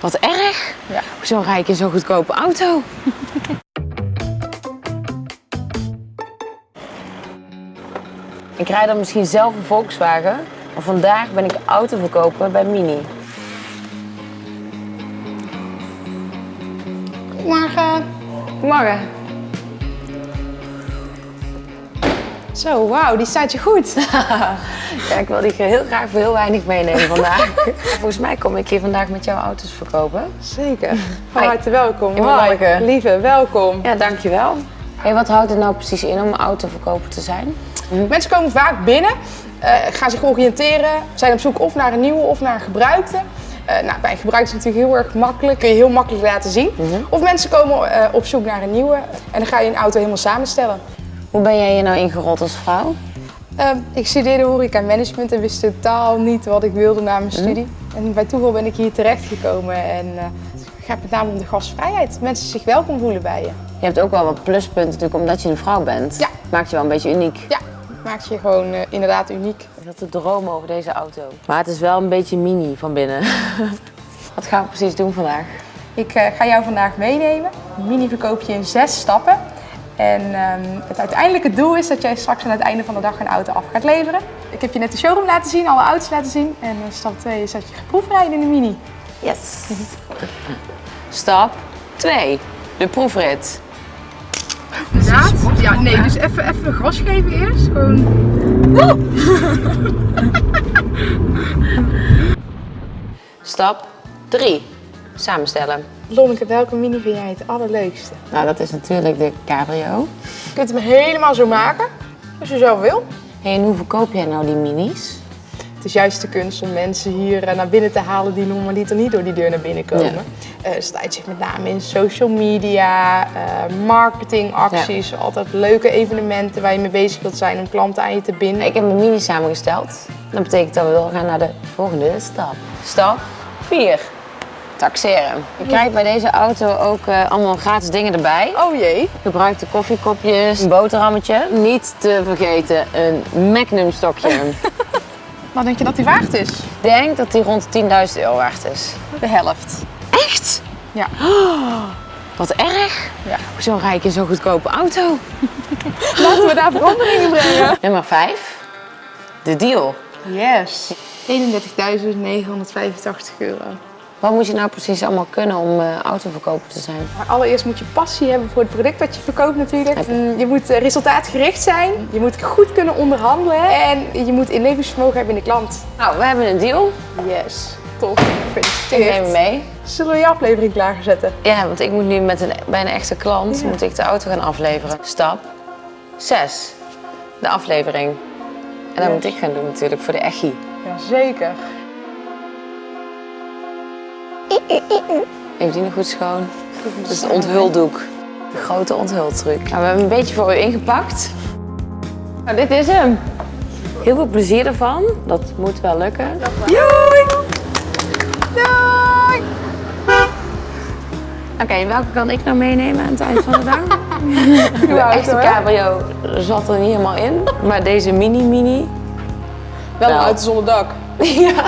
Wat erg. Ja. Zo ik in zo'n goedkope auto. ik rijd dan misschien zelf een Volkswagen, maar vandaag ben ik auto verkopen bij Mini. Goedemorgen. Goedemorgen. Zo, wauw, die staat je goed. Ja, ik wil die heel graag voor heel weinig meenemen vandaag. Volgens mij kom ik hier vandaag met jouw auto's verkopen. Zeker. Van harte welkom. Hoi, Lieve, welkom. Ja, dankjewel. Hey, wat houdt het nou precies in om autoverkoper te zijn? Mensen komen vaak binnen, eh, gaan zich oriënteren, zijn op zoek of naar een nieuwe of naar een gebruikte. Eh, nou, bij een gebruikte is het natuurlijk heel erg makkelijk, kun je heel makkelijk laten zien. Of mensen komen eh, op zoek naar een nieuwe en dan ga je een auto helemaal samenstellen. Hoe ben jij hier nou ingerold als vrouw? Eh, ik studeerde horeca management en wist totaal niet wat ik wilde na mijn studie. En bij toeval ben ik hier terechtgekomen en eh, het gaat met name om de gastvrijheid. Mensen zich welkom voelen bij je. Je hebt ook wel wat pluspunten natuurlijk omdat je een vrouw bent. Ja. Maakt je wel een beetje uniek. Ja, maakt je gewoon eh, inderdaad uniek. Ik had te dromen over deze auto. Maar het is wel een beetje mini van binnen. wat gaan we precies doen vandaag? Ik eh, ga jou vandaag meenemen. Mini verkoop je in zes stappen. En ehm, het uiteindelijke doel is dat jij straks aan het einde van de dag een auto af gaat leveren. Ik heb je net de showroom laten zien, alle auto's laten zien. En eh, stap 2 is dat je gaat proefrijden in de Mini. Yes. Stap 2. De proefrit. Inderdaad? Ja, nee, dus even, even gas geven eerst. Gewoon... Stap 3. Samenstellen. Lonneke, welke Mini vind jij het allerleukste? Nou, dat is natuurlijk de cabrio. Je kunt hem helemaal zo maken, als je zelf wil. Hey, en hoe verkoop jij nou die minis? Het is juist de kunst om mensen hier eh, naar binnen te halen die normaliter niet door die deur naar binnen komen. Ja. Eh, het staat zich met name in social media, eh, marketingacties, altijd leuke evenementen waar je mee bezig wilt zijn om klanten aan je te binden. Ik heb mijn mini samengesteld. Dat betekent dat we doorgaan naar de volgende stap. Stap 4. Taxeren. Je krijgt bij deze auto ook eh, allemaal gratis dingen erbij. Oh jee. Gebruikte koffiekopjes, een boterhammetje. Niet te vergeten een Magnum stokje. Wat denk je dat die waard is? Ik denk dat die rond de 10.000 euro waard is. De helft. Echt? Ja. Wat erg. ja. Zo rijd ik in zo'n goedkope auto. Laten we daar veranderingen brengen. Nummer 5. De deal. Yes. 31.985 euro. Wat moet je nou precies allemaal kunnen om eh, autoverkoper te zijn? Maar allereerst moet je passie hebben voor het product dat je verkoopt natuurlijk. Mm, Je moet eh, resultaatgericht zijn. Je moet goed kunnen onderhandelen. En je moet inlevingsvermogen hebben in de klant. Nou, we hebben een deal. Yes. Top. Ik neem Gefeliciteerd. hem mee. Zullen we je aflevering klaarzetten? Ja, want ik moet nu met een, bij een echte klant Ja. moet ik de auto gaan afleveren. Stap 6. De aflevering. En dat Yes. moet ik gaan doen natuurlijk voor de echi. Jazeker. Heeft die nog goed schoon? Dat is het onthuldoek. De grote onthultruc. Nou, we hebben een beetje voor u ingepakt. Nou, dit is hem. Heel veel plezier ervan. Dat moet wel lukken. Doei! Doei! Oké, en welke kan ik nou meenemen aan het eind van de dag? De echte cabrio zat er niet helemaal in. Maar deze mini-mini, Wel een Wel. auto zonder dak. ja,